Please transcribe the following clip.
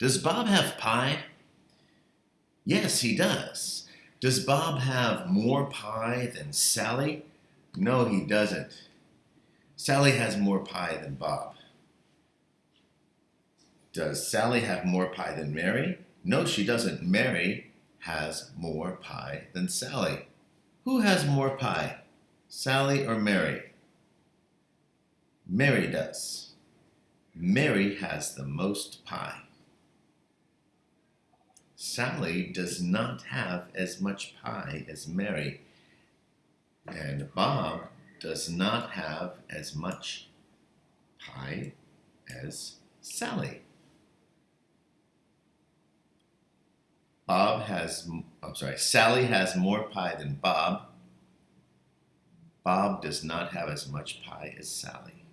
Does Bob have pie? Yes, he does. Does Bob have more pie than Sally? No, he doesn't. Sally has more pie than Bob. Does Sally have more pie than Mary? No, she doesn't. Mary has more pie than Sally. Who has more pie, Sally or Mary? Mary does. Mary has the most pie. Sally does not have as much pie as Mary. And Bob does not have as much pie as Sally. Bob has, I'm sorry, Sally has more pie than Bob. Bob does not have as much pie as Sally.